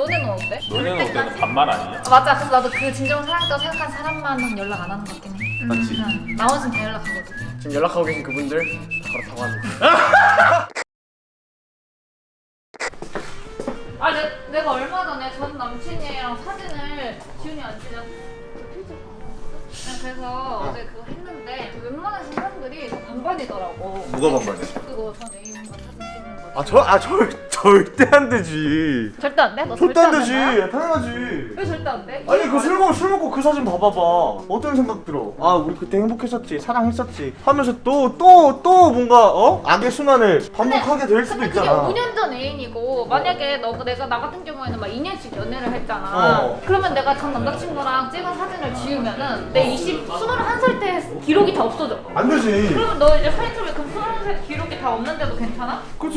너네는 어때? 너네는 어때? 반말 아니냐? 아, 맞아. 그래서 나도 그 진정한 사랑이라고 생각한 사람만은 연락 안 하는 것 같긴 해. 맞지? 응. 나머지는 다 연락하거든. 지금 연락하고 계신 그분들 바로 다가왔는데 아, 내, 내가 얼마 전에 전 남친이랑 사진을 지훈이 안 찍어. 그래서 어제 그거 했는데 웬만한 사람들이 다 반반이더라고. 뭐가 반반이야? 그거 전 애인과 사진 찍는 거. 아 저 아 절 절대 안 되지. 절대 안 돼? 너 절대 안 되지. 된다야? 당연하지. 왜 절대 안 돼? 아니 그술 먹고 술 먹고 그 사진 봐봐봐. 어떤 생각 들어? 아 우리 그때 행복했었지, 사랑했었지. 하면서 또 또 또 뭔가 어 악의 순환을 반복하게 될 수도 근데 그게 있잖아. 5년 전 애인이고 만약에 너 내가 나 같은 경우에는 막 2년씩 연애를 했잖아. 어. 그러면 내가 전 남자친구랑 찍은 사진을 지우면은 내 20, 21살 때 기록이 다 없어져. 안 되지. 그러면 너 이제 사진첩에 그 21살 기록이 다 없는데도 괜찮아? 그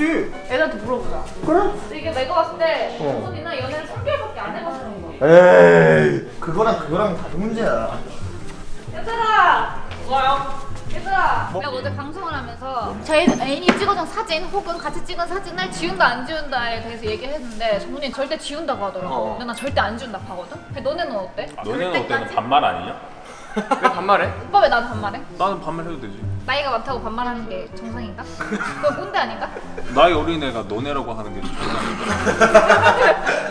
애들한테 물어보자. 그래? 이게 내가 봤을 때 어. 정훈이나 연애를 3개월밖에 안 해봐서 그런 거야. 에이 그거랑 그거랑 다른 문제야. 얘들아! 뭐요? 얘들아! 내가 어제 방송을 하면서 제 애인이 찍어준 사진 혹은 같이 찍은 사진을 지운다 안 지운다에 대해서 얘기를 했는데 정훈이 절대 지운다고 하더라고 어. 근데 난 절대 안 지운다고 하거든? 근데 너네는 어때? 너네는 어때는 반말 아니냐? 왜 반말해? 오빠 왜 나한테 반말해? 나는 반말 해도 되지. 나이가 많다고 반말하는 게 정상인가? 그거 꼰대 아닌가? 나이 어린 애가 너네라고 하는 게 정상인가?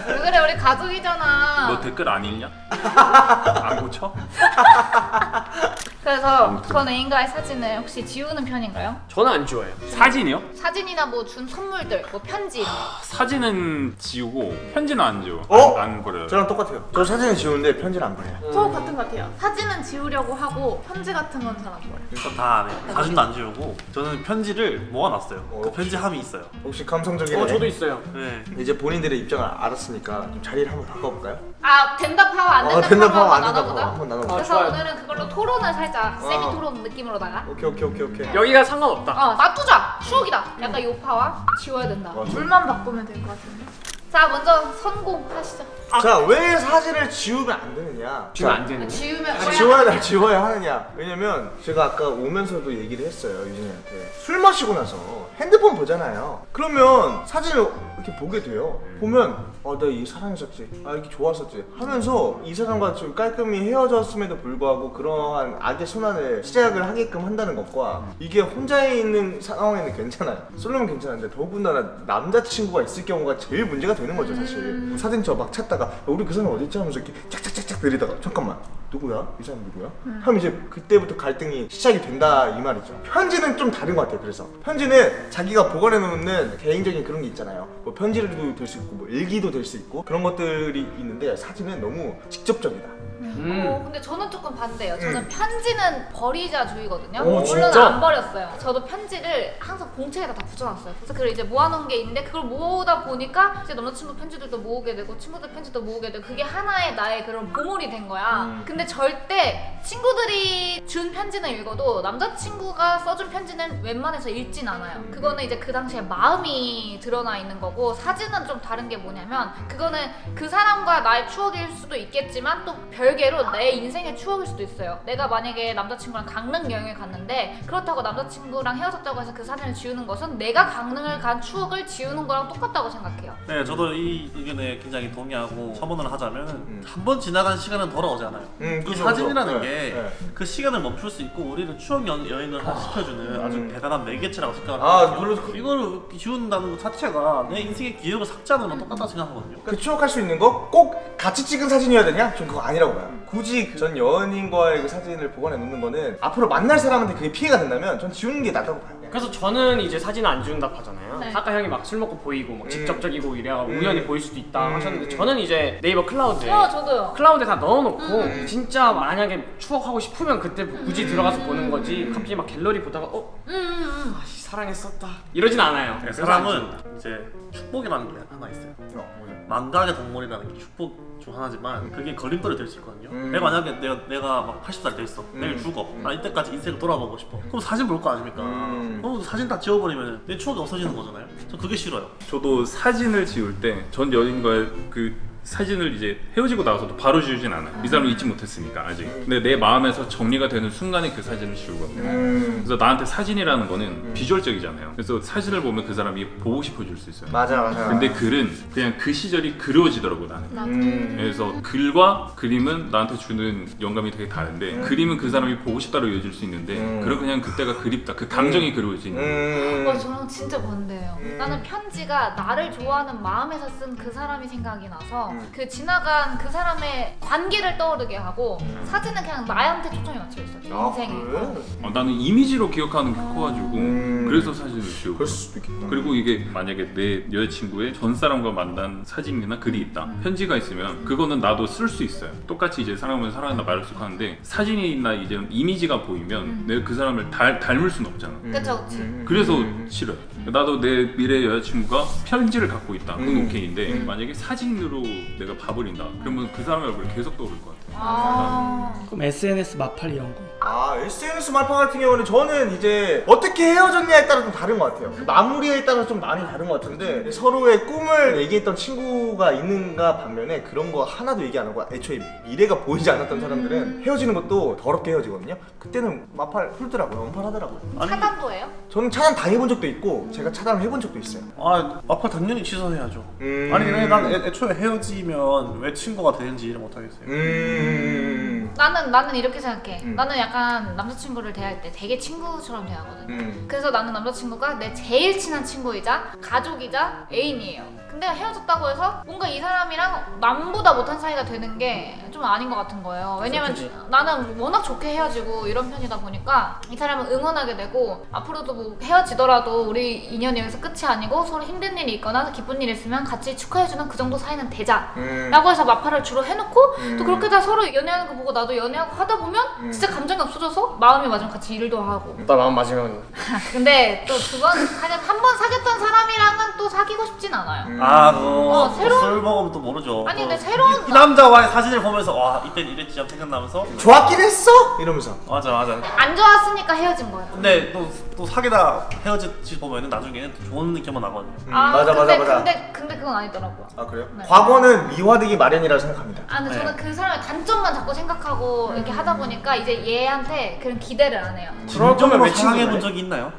왜 그래 우리 가족이잖아 너 댓글 안 읽냐? 안 고쳐? 그래서 전 애인과의 사진을 혹시 지우는 편인가요? 저는 안 좋아해요 사진이요? 사진이나 뭐 준 선물들, 뭐 편지. 사진은 지우고 편지는 안 지워. 어? 안, 안 그래요. 저랑 똑같아요. 저 사진을 지우는데 편지를 안 보내요. 저 같은 것 같아요. 사진은 지우려고 하고 편지 같은 건 잘안 보여요. 일단 다안 해. 사진도 안 지우고 저는 편지를 모아놨어요. 어. 그 편지함이 있어요. 혹시 감성적이네. 어 저도 있어요 네. 이제 본인들의 입장을 알았으니까 좀 자리를 한번 바꿔볼까요? 아 된다 파와 안 어, 된다, 된다 파와 파와, 안 된다 파 한번 나눠보자. 그래서 아, 좋아요. 오늘은 그걸로 토론을 살짝 어. 세미 토론 느낌으로다가 오케이 오케이 오케이 오케이. 여기가 상관없다 어 놔두자 추억이다 약간 요파와 지워야 된다 맞아. 물만 바꾸면 될 것 같은데. 자 먼저 선공하시죠 자, 왜 사진을 지우면 안 되느냐? 지금 안 되는 지우면 자, 지워야 지워야 하느냐? 왜냐면 제가 아까 오면서도 얘기를 했어요 유진이한테 술 마시고 나서 핸드폰 보잖아요. 그러면 사진을 이렇게 보게 돼요. 보면 아나이 사랑했었지, 아 이렇게 좋았었지 하면서 이 사람과 좀 깔끔히 헤어졌음에도 불구하고 그러한 악의 순환을 시작을 하게끔 한다는 것과 이게 혼자 있는 상황에는 괜찮아요. 솔로면 괜찮은데 더군다나 남자친구가 있을 경우가 제일 문제가 되는 거죠 사실. 사진 저 막 찾다가 야, 우리 그 사람 어딨지 하면서 이렇게 짝짝짝짝 내리다가 잠깐만 누구야? 이 사람 누구야? 하면 이제 그때부터 갈등이 시작이 된다 이 말이죠. 편지는 좀 다른 것 같아요. 그래서 편지는 자기가 보관해 놓는 개인적인 그런 게 있잖아요. 뭐 편지도 될 수 있고 뭐 일기도 될 수 있고 그런 것들이 있는데 사진은 너무 직접적이다. 음. 어, 근데 저는 조금 반대예요. 저는 음. 편지는 버리자 주의거든요. 오, 물론 진짜? 안 버렸어요. 저도 편지를 항상 공책에다 다 붙여놨어요. 그래서 그걸 이제 모아놓은 게 있는데 그걸 모으다 보니까 이제 남자친구 편지들도 모으게 되고 친구들 편지도 모으게 되고 그게 하나의 나의 그런 보물이 된 거야. 음. 근데 절대 친구들이 준 편지는 읽어도 남자친구가 써준 편지는 웬만해서 읽진 않아요. 음. 그거는 이제 그 당시에 마음이 드러나 있는 거고 사진은 좀 다른 게 뭐냐면 그거는 그 사람과 나의 추억일 수도 있겠지만 또 별개로 내 인생의 추억일 수도 있어요. 내가 만약에 남자친구랑 강릉 여행을 갔는데 그렇다고 남자친구랑 헤어졌다고 해서 그 사진을 지우는 것은 내가 강릉을 간 추억을 지우는 거랑 똑같다고 생각해요. 네, 저도 이 의견에 굉장히 동의하고 첨언을 하자면 음. 한번 지나간 시간은 돌아오지 않아요. 음, 이 그죠, 사진이라는 그죠. 게 네, 그 시간을 멈출 수 있고 우리를 추억 여, 여행을 하- 시켜주는 아주 음. 대단한 매개체라고 생각을 아, 하거든요. 그- 이거를 지운다는 것 자체가 내 인생의 기억을 삭제하는 거랑 똑같다고 생각하거든요. 그 추억할 수 있는 거 꼭 같이 찍은 사진이어야 되냐? 전 그거 아니라고 봐요. 굳이 그전 연인과의 그 사진을 보관해 놓는 거는 앞으로 만날 사람한테 그게 피해가 된다면 전 지우는 게 낫다고 봐요. 그래서 저는 이제 사진 안 지운다고 하잖아요 네. 아까 형이 막 술 먹고 보이고 막 음. 직접적이고 이래가 음. 우연히 보일 수도 있다 음. 하셨는데 저는 이제 네이버 클라우드에 어, 저도요. 클라우드에 다 넣어놓고 음. 진짜 만약에 추억하고 싶으면 그때 굳이 들어가서 보는 거지 갑자기 막 갤러리 보다가 어? 음, 음, 음. 아, 씨, 사랑했었다 이러진 않아요 네, 사람은 이제 축복이라는 게 하나 있어요. 어? 망각의 동물이라는 게 축복 중 하나지만 그게 걸림돌이 될 수 있거든요. 음. 내가 만약에 내가 내가 막 80살 돼 있어. 음. 내일 죽어. 음. 나 이때까지 인생을 돌아보고 싶어. 그럼 사진 볼 거 아닙니까? 음. 그럼 사진 다 지워버리면 내 추억이 없어지는 거잖아요. 저 그게 싫어요. 저도 사진을 지울 때 전 연인과의 그 사진을 이제 헤어지고 나서도 바로 지우진 않아. 이 사람을 잊지 못했으니까 아직. 근데 내 마음에서 정리가 되는 순간에 그 사진을 지우거든요. 음. 그래서 나한테 사진이라는 거는 비주얼적이잖아요. 그래서 사진을 보면 그 사람이 보고 싶어질 수 있어요. 맞아 맞아. 근데 글은 그냥 그 시절이 그리워지더라고 나는. 음. 그래서 글과 그림은 나한테 주는 영감이 되게 다른데 그림은 그 사람이 보고 싶다로 이어질 수 있는데 음. 글은 그냥 그때가 그립다 그 감정이 그리워지는 거예요. 음. 와 저랑 진짜 반대예요. 음. 나는 편지가 나를 좋아하는 마음에서 쓴 그 사람이 생각이 나서 음. 그 지나간 그 사람의 관계를 떠오르게 하고 사진은 그냥 나한테 초점이 맞춰 있어. 내 아, 인생에. 그래? 어, 나는 이미지로 기억하는 게 커가지고 음. 그래서 사진을 지우고 그럴 수도 있겠다. 그리고 이게 만약에 내 여자친구의 전 사람과 만난 사진이나 글이 있다 편지가 있으면 그거는 나도 쓸 수 있어요 똑같이 이제 사랑하면 사랑한다 말할 수 하는데 사진이나 이제 이미지가 보이면 내가 그 사람을 닮, 닮을 수는 없잖아 그쵸 그치. 음. 그래서 음. 싫어요 나도 내 미래 여자친구가 편지를 갖고 있다 그건 음. 오케이인데 음. 만약에 사진으로 내가 봐버린다 그러면 그 사람의 얼굴이 계속 떠오를 것같 아 아. 그럼 SNS 마팔 이런 거. 아 SNS 말파 같은 경우는 저는 이제 어떻게 헤어졌냐에 따라 좀 다른 것 같아요. 마무리에 따라 좀 많이 다른 것 같은데 서로의 꿈을 얘기했던 친구가 있는가 반면에 그런 거 하나도 얘기 안 하고 애초에 미래가 보이지 않았던 사람들은 헤어지는 것도 더럽게 헤어지거든요. 그때는 마팔 훌더라고요. 엄팔하더라고요. 차단도예요? 저는 차단 당해본 적도 있고 제가 차단을 해본 적도 있어요. 아 마팔 당연히 취소해야죠. 음. 아니 근데 난 애, 애초에 헤어지면 왜 친구가 되는지 이해를 못하겠어요. 음. mm. 나는 나는 이렇게 생각해. 음. 나는 약간 남자친구를 대할 때 되게 친구처럼 대하거든. 음. 그래서 나는 남자친구가 내 제일 친한 친구이자 가족이자 애인이에요. 근데 헤어졌다고 해서 뭔가 이 사람이랑 남보다 못한 사이가 되는 게 좀 아닌 것 같은 거예요. 왜냐면 그치. 나는 워낙 좋게 헤어지고 이런 편이다 보니까 이 사람을 응원하게 되고 앞으로도 뭐 헤어지더라도 우리 인연이 여기서 끝이 아니고 서로 힘든 일이 있거나 기쁜 일이 있으면 같이 축하해주는 그 정도 사이는 되자. 음. 라고 해서 마파를 주로 해놓고 음. 또 그렇게 다 서로 연애하는 거 보고 나도 연애하고 하다 보면 음. 진짜 감정이 없어져서 마음이 맞으면 같이 일도 하고 나 마음 맞으면 근데 또 두 번 한번 사귀었던 사람이랑은 또 사귀고 싶진 않아요. 음. 아 그거 어, 새로운- 술 먹으면 또 모르죠. 아니, 또 근데 새로운 이, 이 남자와의 사진을 보면서 와 이땐 이랬지 하고 생각나면서 좋았긴 했어? 이러면서. 맞아 맞아. 안 좋았으니까 헤어진 거예요. 근데 또, 또 사귀다 헤어지지 보면은 나중에는 또 좋은 느낌만 나거든요. 음, 아, 맞아 근데, 맞아 맞아. 근데 근데 그건 아니더라고요. 아 그래요? 네. 과거는 미화되기 마련이라고 생각합니다. 아 근데 네. 저는 그 사람의 단점만 자꾸 생각하고 이렇게 하다 보니까 이제 얘한테 그런 기대를 안 해요. 진정으로 왜 사랑해 본 해? 적이 있나요?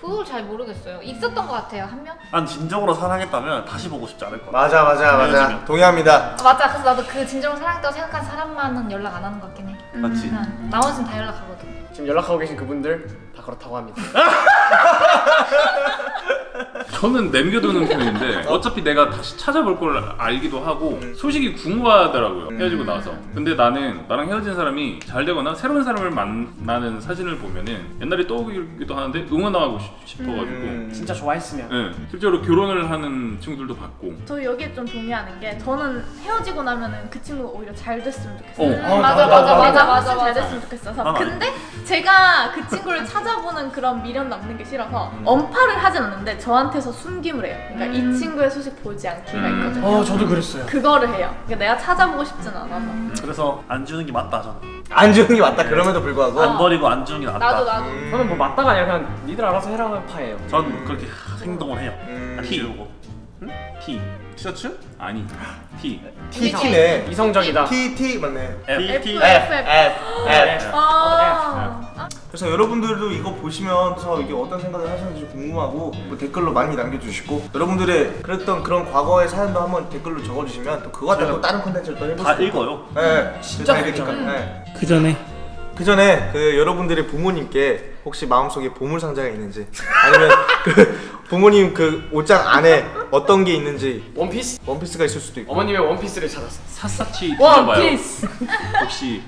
그걸 잘 모르겠어요. 있었던 것 같아요 한 명. 난 진정으로 사랑했다면 다시 보고 싶지 않을 것 같아. 맞아 맞아 맞아. 헤어지면. 동의합니다. 아, 맞아. 그래서 나도 그 진정으로 사랑했다고 생각한 사람만은 연락 안 하는 것 같긴 해. 맞지? 응. 나머지는 다 연락하거든. 지금 연락하고 계신 그분들 다 그렇다고 합니다. 저는 남겨두는 편인데 어차피 내가 다시 찾아볼 걸 알기도 하고 소식이 궁금하더라고요 헤어지고 나서 근데 나는 나랑 헤어진 사람이 잘 되거나 새로운 사람을 만나는 사진을 보면은 옛날이 떠오르기도 하는데 응원하고 싶- 싶어가지고 음. 진짜 좋아했으면. 예, 실제로 결혼을 하는 친구들도 봤고 저 여기에 좀 동의하는 게 저는 헤어지고 나면은 그 친구가 오히려 잘 됐으면 좋겠어요. 어. 음, 맞아, 맞아, 맞아, 맞아, 잘 맞아. 됐으면 좋겠어서. 난 아니- 근데 제가 그 친구를 찾아보는 그런 미련 남는 게 싫어서 언팔을 하진 않는데 저한테서 숨김을 해요. 그러니까 이 친구의 소식 보지 않기가 음. 있거든요. 어 저도 그랬어요. 그거를 해요. 그러니까 내가 찾아보고 싶진 않아서. 그래서 안 주는 게 맞다 저는. 안 주는 게 맞다. 그럼에도 불구하고. 안 버리고 안 주는 게 낫다. 나도 나도. 음. 저는 뭐 맞다가 아니라 그냥 니들 알아서 해라는 파예요. 전 그렇게 행동을 해요. 음. 안 지우고. T 티셔츠? 아니 T T T네. 이성적이다. T T 맞네. F. T. F. F F F. 아. 그래서 여러분들도 이거 보시면서 이게 어떤 생각을 하시는지 궁금하고 뭐 댓글로 많이 남겨주시고 여러분들의 그랬던 그런 과거의 사연도 한번 댓글로 적어주시면 또 그거 갖다 또 다른 콘텐츠를 또 해볼 다 수도 있고. 읽어요. 네, 진짜 재밌으니까. 재밌잖아요. 네. 그 전에 그 전에 그 여러분들의 부모님께 혹시 마음속에 보물 상자가 있는지 아니면 그 부모님 그 옷장 안에 어떤 게 있는지 원피스? 원피스가 있을 수도 있고 어머님의 원피스를 찾았어. 샅샅이 뒤져봐요 원피스. 혹시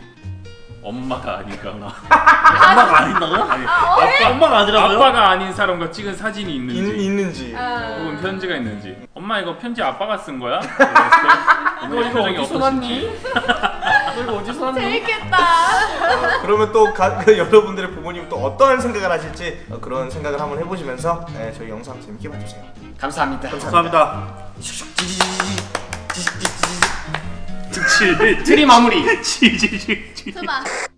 엄마가 아닌가 엄마가 아닌다고? 아니, 아빠 엄마가 아니라고요? 아빠가 아닌 사람과 찍은 사진이 있는지 있, 있는지 아. 혹은 편지가 있는지 엄마 이거 편지 아빠가 쓴 거야? 때 표정이 어디서 너 이거 어디서 났니? 재밌겠다. 그러면 또 가, 그 여러분들의 부모님 또 어떠한 생각을 하실지 어, 그런 생각을 한번 해보시면서 네, 저희 영상 재밌게 봐주세요 감사합니다. 감사합니다. 치 트리 마무리. 치치치 수박.